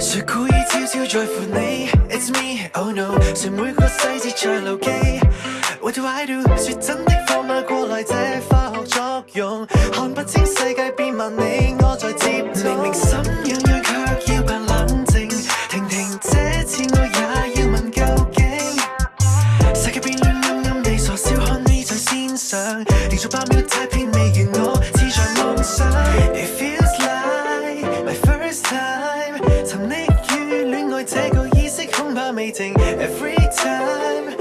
谁故意悄悄在乎你？It's me, oh no。谁每个细节在留记？What do I do？说真的，放马过来，这化学作用看不清，世界变万灵。I'm eating every time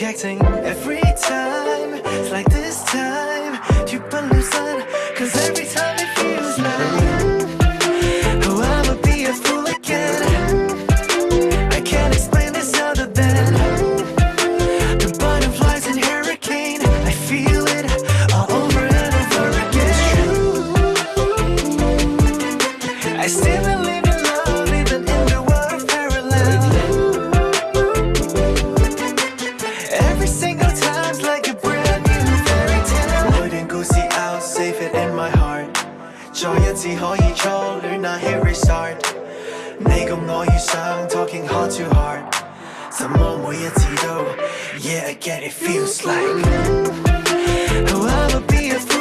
acting every time It's like this time, tu peux nous sonner Cause every time it feels like 至可以初戀那 hit restart sound talking hard too hard 怎麼每一次都 Yeah get it feels like I'll be a